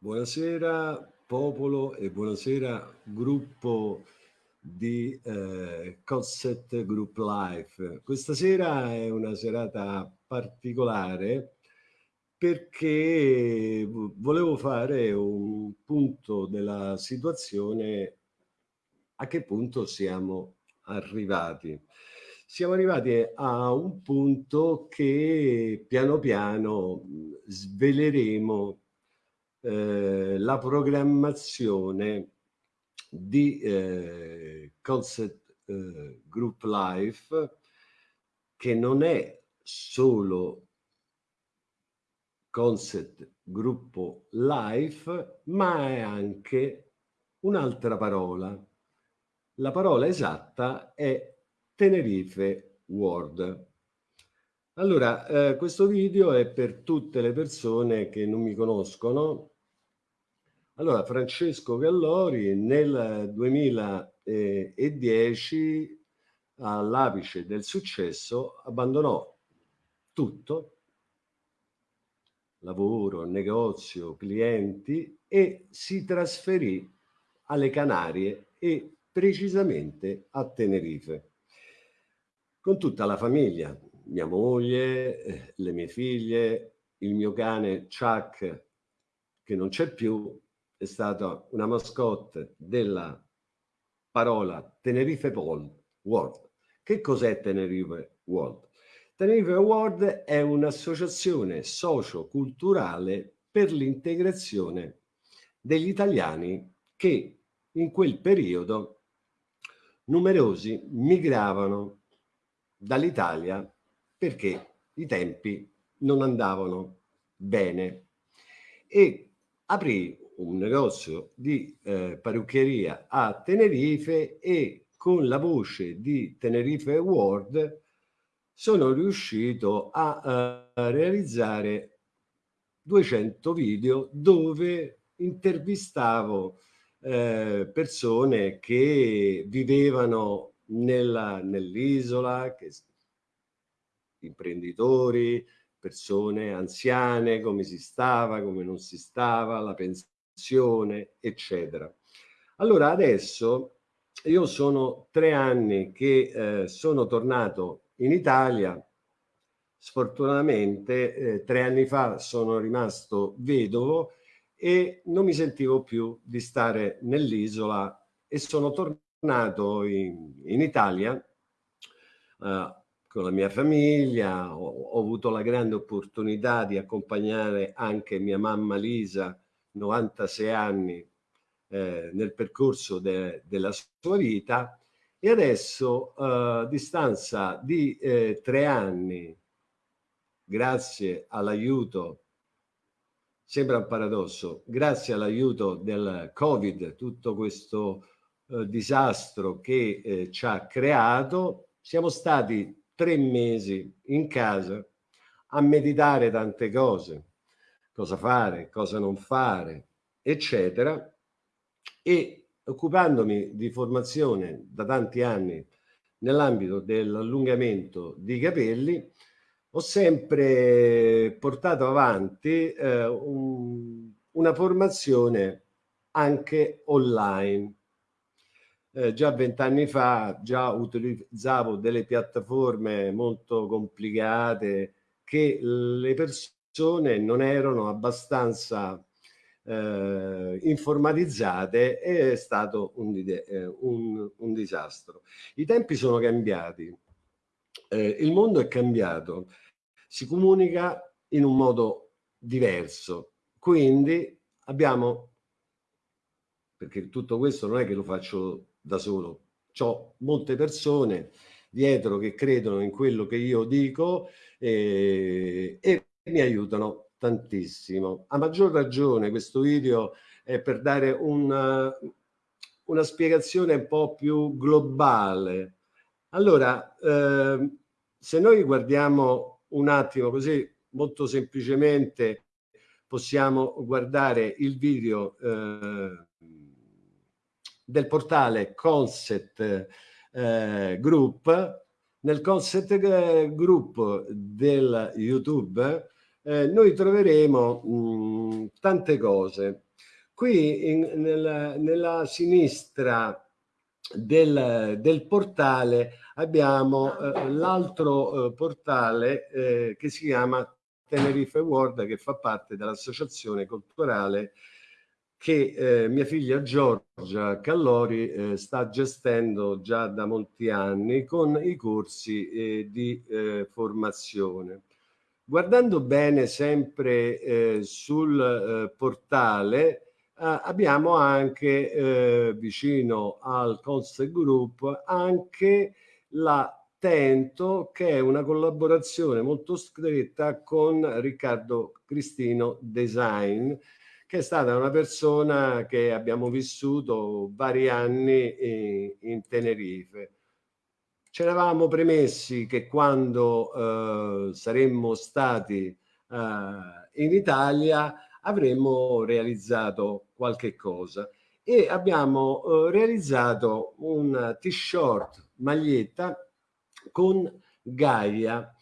Buonasera popolo e buonasera gruppo di eh, Concept Group Life. Questa sera è una serata particolare perché volevo fare un punto della situazione a che punto siamo arrivati. Siamo arrivati a un punto che piano piano sveleremo eh, la programmazione di eh, Concept eh, Group Life che non è solo Concept Gruppo Life ma è anche un'altra parola. La parola esatta è Tenerife World. Allora, eh, questo video è per tutte le persone che non mi conoscono. Allora, Francesco Gallori nel 2010, all'apice del successo, abbandonò tutto, lavoro, negozio, clienti, e si trasferì alle Canarie e precisamente a Tenerife, con tutta la famiglia, mia moglie, eh, le mie figlie, il mio cane Chuck, che non c'è più, è stata una mascotte della parola Tenerife World. Che cos'è Tenerife World? Tenerife World è un'associazione socio-culturale per l'integrazione degli italiani che in quel periodo numerosi migravano dall'Italia perché i tempi non andavano bene. E aprì un negozio di eh, parrucchieria a Tenerife e con la voce di Tenerife World sono riuscito a uh, realizzare 200 video dove intervistavo eh, persone che vivevano nell'isola, che imprenditori, persone anziane, come si stava, come non si stava, la pensione, eccetera. Allora adesso io sono tre anni che eh, sono tornato in Italia, sfortunatamente eh, tre anni fa sono rimasto vedovo e non mi sentivo più di stare nell'isola e sono tornato in, in Italia eh, con la mia famiglia, ho, ho, avuto la grande opportunità di accompagnare anche mia mamma Lisa, 96 anni, eh, nel percorso de, della sua vita. E adesso eh, a distanza di eh, tre anni, grazie all'aiuto, sembra un paradosso, grazie all'aiuto del Covid, tutto questo eh, disastro che eh, ci ha creato, siamo stati tre mesi in casa a meditare tante cose, cosa fare, cosa non fare, eccetera, e occupandomi di formazione da tanti anni nell'ambito dell'allungamento di capelli, ho sempre portato avanti eh, un, una formazione anche online eh, già vent'anni fa già utilizzavo delle piattaforme molto complicate che le persone non erano abbastanza eh, informatizzate e è stato un, eh, un, un, disastro. I tempi sono cambiati, eh, il mondo è cambiato, si comunica in un modo diverso, quindi abbiamo, perché tutto questo non è che lo faccio da solo. Ho molte persone dietro che credono in quello che io dico eh, e mi aiutano tantissimo. A maggior ragione questo video è per dare una, una spiegazione un po' più globale. Allora, eh, se noi guardiamo un attimo così molto semplicemente possiamo guardare il video eh, del portale Concept eh, Group. Nel Concept eh, Group del YouTube eh, noi troveremo mh, tante cose. qui in, nel, nella sinistra del, del portale abbiamo eh, l'altro eh, portale eh, che si chiama Tenerife World che fa parte dell'associazione culturale che eh, mia figlia Giorgia Callori eh, sta gestendo già da molti anni con i corsi eh, di eh, formazione. Guardando bene sempre eh, sul eh, portale abbiamo anche vicino al Concept Group anche la Tento che è una collaborazione molto stretta con Riccardo Cristino Design che è stata una persona che abbiamo vissuto vari anni in Tenerife. Ci eravamo premessi che quando eh, saremmo stati eh, in Italia avremmo realizzato qualche cosa e abbiamo eh, realizzato un t-shirt maglietta con Gaia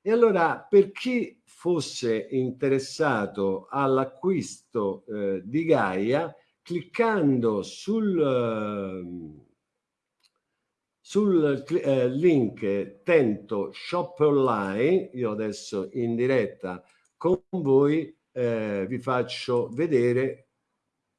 e allora per chi fosse interessato all'acquisto eh, di Gaia, cliccando sul, eh, sul eh, link Tento Shop Online, io adesso in diretta con voi eh, vi faccio vedere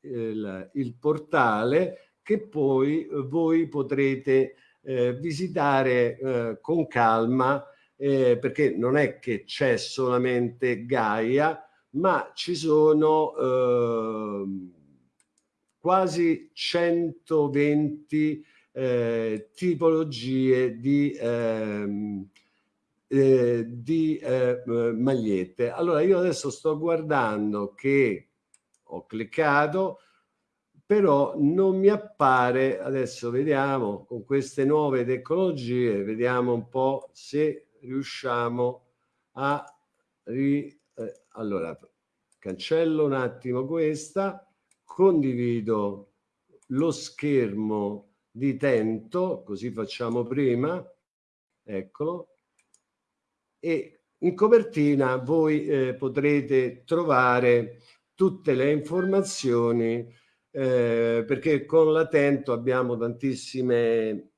il, il, portale che poi voi potrete eh, visitare eh, con calma eh, perché non è che c'è solamente Gaia, ma ci sono eh, quasi 120 eh, tipologie di, ehm, eh, di eh, magliette. Allora io adesso sto guardando che ho cliccato, però non mi appare, adesso vediamo con queste nuove tecnologie, vediamo un po' se riusciamo a ri, eh, allora cancello un attimo questa condivido lo schermo di Tento così facciamo prima eccolo e in copertina voi eh, potrete trovare tutte le informazioni eh, perché con l'Atento abbiamo tantissime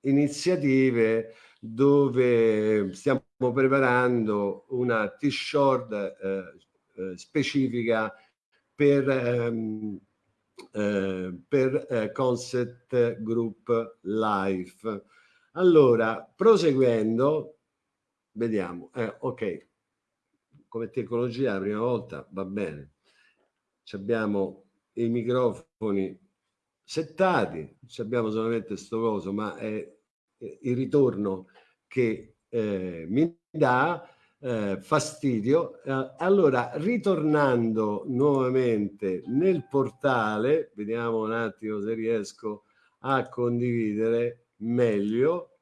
iniziative dove stiamo preparando una t-shirt eh, eh, specifica per, ehm, eh, per eh, Concept Group Life. Allora, proseguendo, vediamo, eh, ok, come tecnologia la prima volta va bene, Ci abbiamo i microfoni settati, abbiamo solamente questo coso, ma è il ritorno che eh, mi dà eh, fastidio. Eh, allora, ritornando nuovamente nel portale, vediamo un attimo se riesco a condividere meglio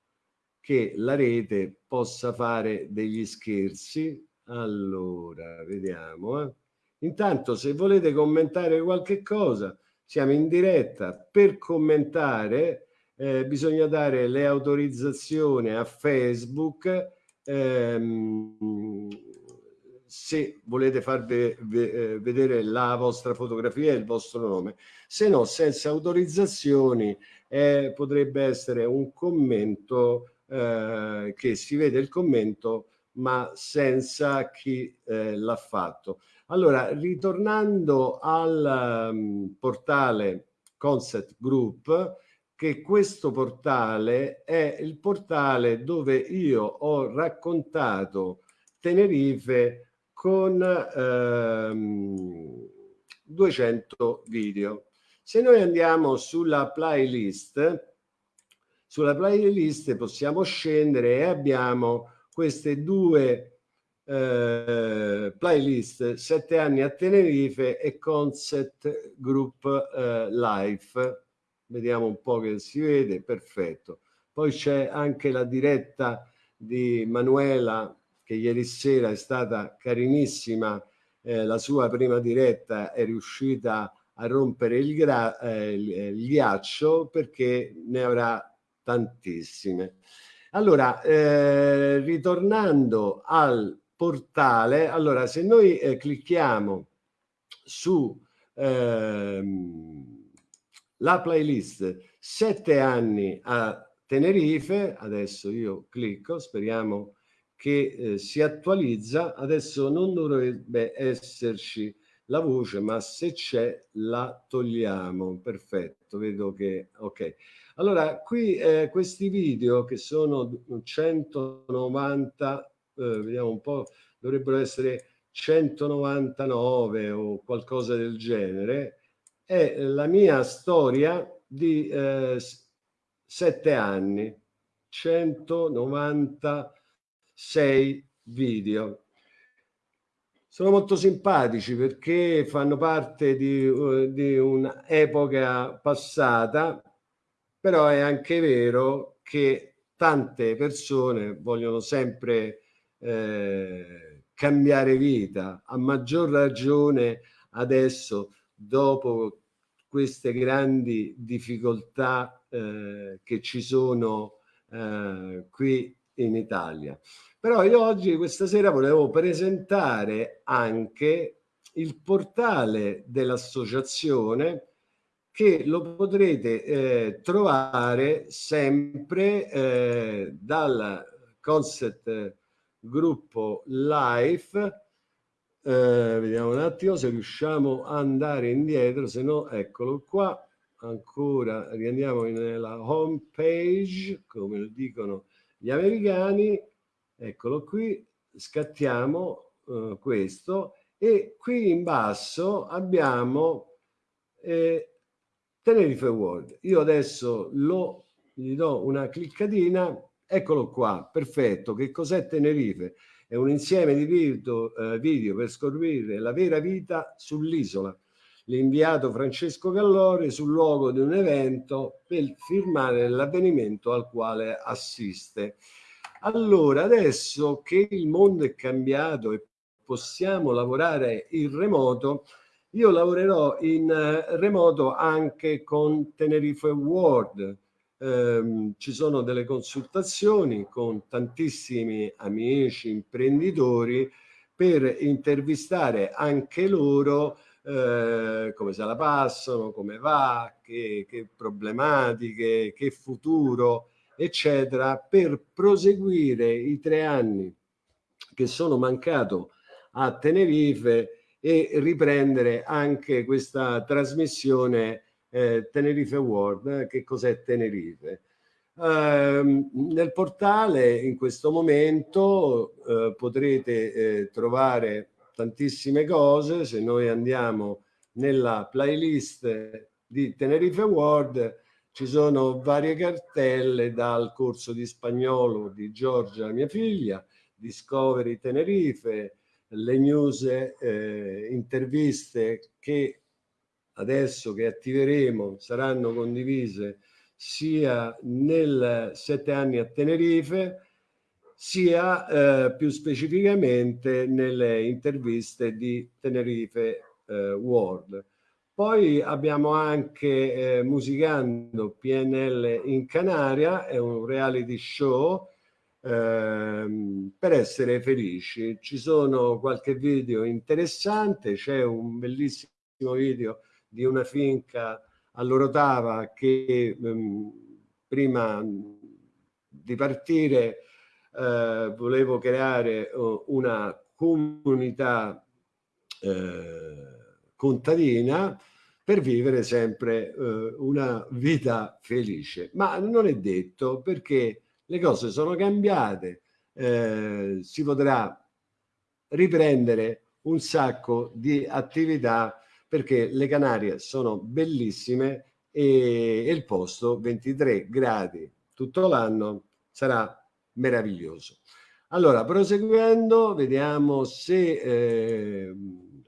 che la rete possa fare degli scherzi. Allora, vediamo. Eh. Intanto, se volete commentare qualche cosa, siamo in diretta per commentare eh, bisogna dare le autorizzazioni a Facebook ehm, se volete far ve ve eh, vedere la vostra fotografia e il vostro nome, se no senza autorizzazioni eh, potrebbe essere un commento eh, che si vede il commento ma senza chi eh, l'ha fatto. Allora, ritornando al um, portale Concept Group, che questo portale è il portale dove io ho raccontato Tenerife con ehm, 200 video. Se noi andiamo sulla playlist, sulla playlist possiamo scendere e abbiamo queste due eh, playlist, sette anni a Tenerife e Concept Group eh, Life vediamo un po' che si vede, perfetto. Poi c'è anche la diretta di Manuela che ieri sera è stata carinissima, eh, la sua prima diretta è riuscita a rompere il, eh, il ghiaccio perché ne avrà tantissime. Allora, eh, ritornando al portale, allora se noi eh, clicchiamo su ehm, la playlist sette anni a Tenerife, adesso io clicco, speriamo che eh, si attualizza, adesso non dovrebbe esserci la voce, ma se c'è la togliamo, perfetto, vedo che, ok. Allora, qui eh, questi video che sono 190, eh, vediamo un po', dovrebbero essere 199 o qualcosa del genere, è la mia storia di eh, sette anni, 196 video. Sono molto simpatici perché fanno parte di, uh, di un'epoca passata, però è anche vero che tante persone vogliono sempre eh, cambiare vita, a maggior ragione adesso dopo queste grandi difficoltà eh, che ci sono eh, qui in Italia. Però io oggi, questa sera, volevo presentare anche il portale dell'associazione che lo potrete eh, trovare sempre eh, dal concept gruppo live eh, vediamo un attimo se riusciamo ad andare indietro se no eccolo qua. Ancora riandiamo nella home page come lo dicono gli americani. Eccolo qui scattiamo eh, questo. E qui in basso abbiamo eh, Tenerife World. Io adesso lo gli do una cliccatina Eccolo qua, perfetto. Che cos'è Tenerife? È un insieme di video, eh, video per scoprire la vera vita sull'isola. L'inviato Francesco Gallori sul luogo di un evento per firmare l'avvenimento al quale assiste. Allora, adesso che il mondo è cambiato e possiamo lavorare in remoto, io lavorerò in eh, remoto anche con Tenerife World, ehm, ci sono delle consultazioni con tantissimi amici, imprenditori, per intervistare anche loro eh, come se la passano, come va, che, che problematiche, che futuro, eccetera, per proseguire i tre anni che sono mancato a Tenerife e riprendere anche questa trasmissione eh, Tenerife World. Eh, che cos'è Tenerife? Uh, nel portale in questo momento uh, potrete eh, trovare tantissime cose. Se noi andiamo nella playlist di Tenerife World ci sono varie cartelle dal corso di spagnolo di Giorgia, mia figlia, Discovery Tenerife, le news, eh, interviste che adesso che attiveremo saranno condivise sia nel sette anni a Tenerife sia eh, più specificamente nelle interviste di Tenerife eh, World. Poi abbiamo anche eh, Musicando PNL in Canaria, è un reality show ehm, per essere felici. Ci sono qualche video interessante, c'è un bellissimo video di una finca all'Orotava che ehm, prima di partire eh, volevo creare uh, una comunità eh, contadina per vivere sempre eh, una vita felice. Ma non è detto perché le cose sono cambiate, eh, si potrà riprendere un sacco di attività perché le Canarie sono bellissime e, e il posto 23 gradi tutto l'anno sarà meraviglioso. Allora, proseguendo, vediamo se eh,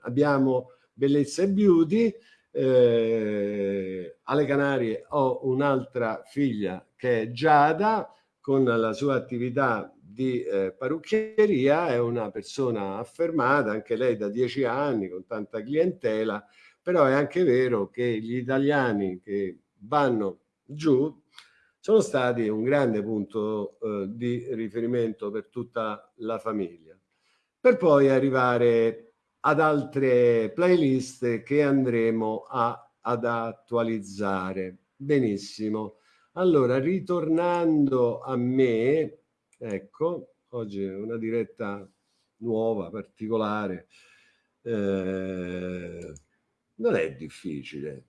abbiamo bellezza e beauty. Eh, alle Canarie ho un'altra figlia che è Giada, con la sua attività di eh, parrucchieria, è una persona affermata, anche lei da dieci anni, con tanta clientela, però è anche vero che gli italiani che vanno giù sono stati un grande punto eh, di riferimento per tutta la famiglia. Per poi arrivare ad altre playlist che andremo a, ad attualizzare. Benissimo. Allora, ritornando a me, ecco, oggi è una diretta nuova, particolare. Eh, non è difficile,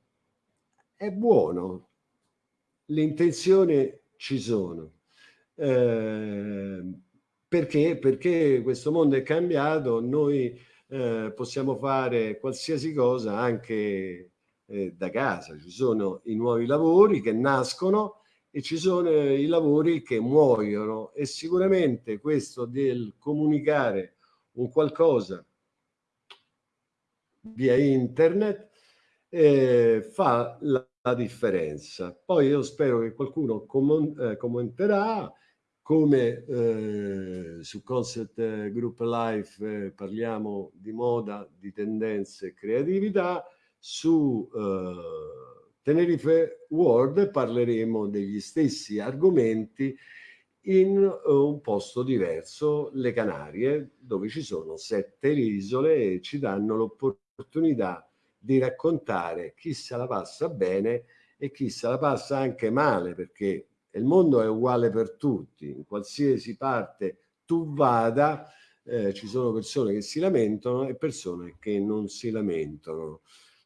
è buono, le intenzioni ci sono. Eh, perché? Perché questo mondo è cambiato, noi eh, possiamo fare qualsiasi cosa anche eh, da casa. Ci sono i nuovi lavori che nascono e ci sono i lavori che muoiono e sicuramente questo del comunicare un qualcosa via internet eh, fa la, la, differenza. Poi io spero che qualcuno eh, commenterà come eh, su Concept Group Life eh, parliamo di moda, di tendenze e creatività, su eh, Tenerife World parleremo degli stessi argomenti in uh, un posto diverso, le Canarie, dove ci sono sette isole e ci danno l'opportunità di raccontare chi se la passa bene e chi se la passa anche male, perché il mondo è uguale per tutti, in qualsiasi parte tu vada eh, ci sono persone che si lamentano e persone che non si lamentano.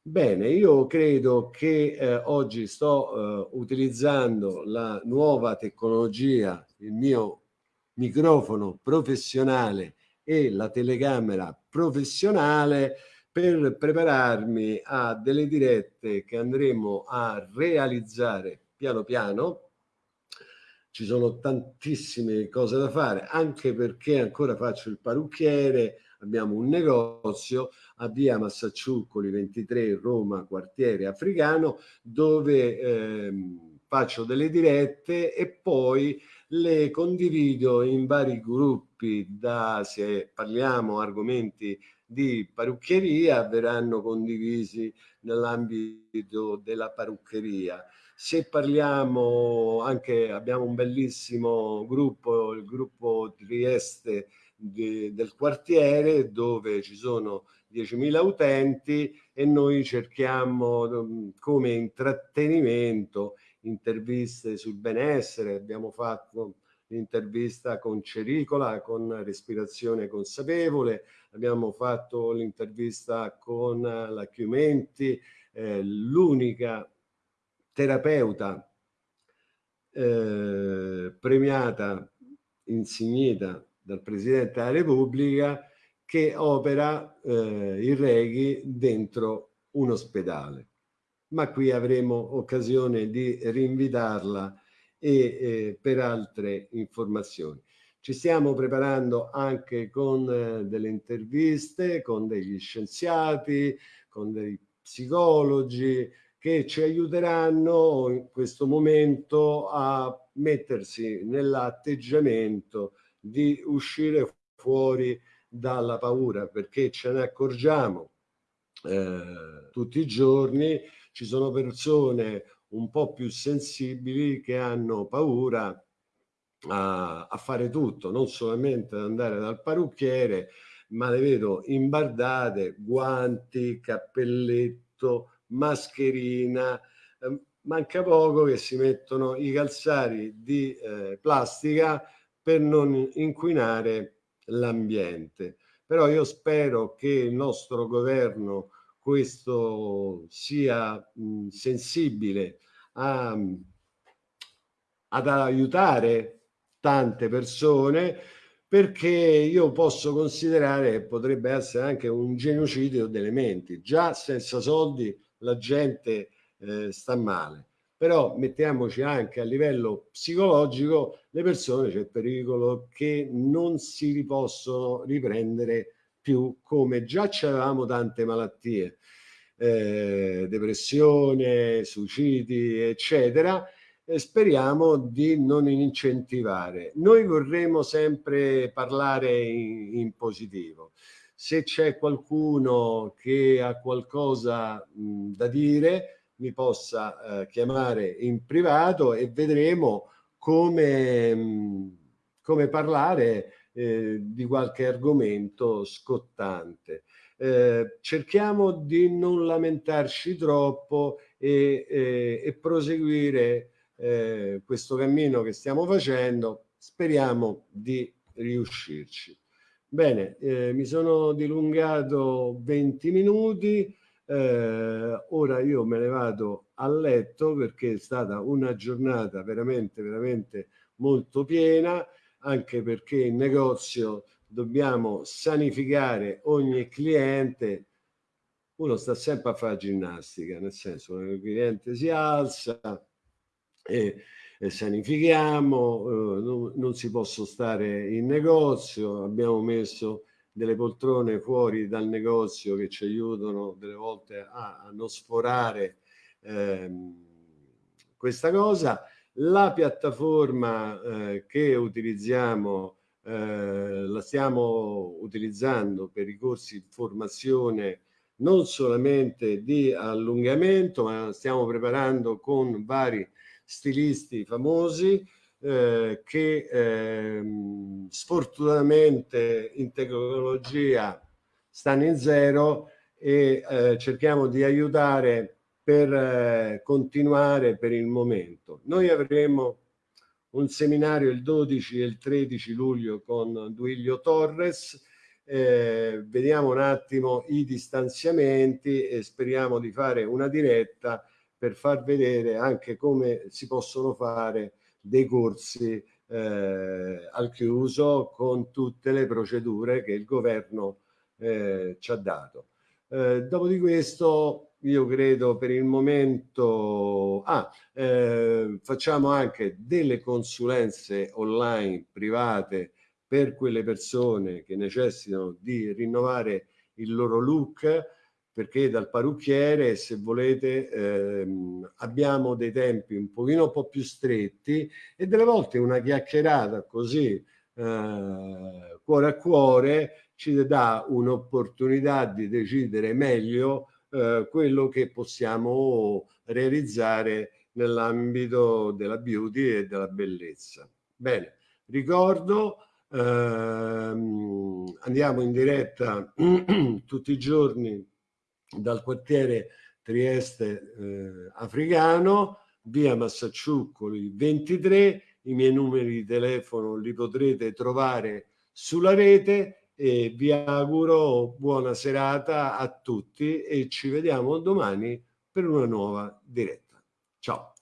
Bene, io credo che eh, oggi sto eh, utilizzando la nuova tecnologia, il mio microfono professionale e la telecamera professionale per prepararmi a delle dirette che andremo a realizzare piano piano. Ci sono tantissime cose da fare, anche perché ancora faccio il parrucchiere, abbiamo un negozio a via Massacciuccoli 23 Roma, quartiere africano, dove ehm, faccio delle dirette e poi le condivido in vari gruppi, da se parliamo argomenti di parrucchieria verranno condivisi nell'ambito della parruccheria se parliamo anche, abbiamo un bellissimo gruppo, il gruppo Trieste di, del quartiere, dove ci sono 10.000 utenti e noi cerchiamo mm, come intrattenimento interviste sul benessere, abbiamo fatto l'intervista con Cericola, con respirazione consapevole, abbiamo fatto l'intervista con la Chiumenti, eh, l'unica terapeuta eh, premiata, insignita dal Presidente della Repubblica che opera eh, il Reghi dentro un ospedale. Ma qui avremo occasione di rinvitarla e eh, per altre informazioni. Ci stiamo preparando anche con eh, delle interviste, con degli scienziati, con dei psicologi, che ci aiuteranno in questo momento a mettersi nell'atteggiamento di uscire fuori dalla paura perché ce ne accorgiamo eh, tutti i giorni ci sono persone un po' più sensibili che hanno paura a, a fare tutto non solamente ad andare dal parrucchiere ma le vedo imbardate guanti cappelletto mascherina, eh, manca poco che si mettono i calzari di eh, plastica per non inquinare l'ambiente. Però io spero che il nostro governo questo sia mh, sensibile a, ad aiutare tante persone perché io posso considerare che potrebbe essere anche un genocidio delle menti. Già senza soldi la gente eh, sta male. Però mettiamoci anche a livello psicologico, le persone c'è il pericolo che non si possono riprendere più come già c'avevamo tante malattie, eh, depressione, suicidi, eccetera, speriamo di non incentivare. Noi vorremmo sempre parlare in, in positivo se c'è qualcuno che ha qualcosa mh, da dire mi possa eh, chiamare in privato e vedremo come, mh, come parlare eh, di qualche argomento scottante. eh, cerchiamo di non lamentarci troppo e, e, e proseguire eh, questo cammino che stiamo facendo. Speriamo di riuscirci. Bene, eh, mi sono dilungato 20 minuti, eh, ora io me ne vado a letto perché è stata una giornata veramente, veramente molto piena, anche perché in negozio dobbiamo sanificare ogni cliente. Uno sta sempre a fare ginnastica, nel senso che il cliente si alza e eh, sanifichiamo, eh, non, non, si può stare in negozio, abbiamo messo delle poltrone fuori dal negozio che ci aiutano delle volte a, a non sforare ehm, questa cosa. La piattaforma eh, che utilizziamo eh, la stiamo utilizzando per i corsi di formazione non solamente di allungamento, ma stiamo preparando con vari stilisti famosi eh, che eh, sfortunatamente in tecnologia stanno in zero e eh, cerchiamo di aiutare per eh, continuare per il momento. Noi avremo un seminario il 12 e il 13 luglio con Duilio Torres, eh, vediamo un attimo i distanziamenti e speriamo di fare una diretta per far vedere anche come si possono fare dei corsi eh, al chiuso con tutte le procedure che il governo eh, ci ha dato. Eh, dopo di questo io credo per il momento ah, eh, facciamo anche delle consulenze online private per quelle persone che necessitano di rinnovare il loro look perché dal parrucchiere, se volete, ehm, abbiamo dei tempi un pochino un po' più stretti e delle volte una chiacchierata così eh, cuore a cuore ci dà un'opportunità di decidere meglio eh, quello che possiamo realizzare nell'ambito della beauty e della bellezza. Bene, ricordo, ehm, andiamo in diretta tutti i giorni dal quartiere Trieste eh, africano, via Massacciuccoli 23, i miei numeri di telefono li potrete trovare sulla rete e vi auguro buona serata a tutti e ci vediamo domani per una nuova diretta. Ciao!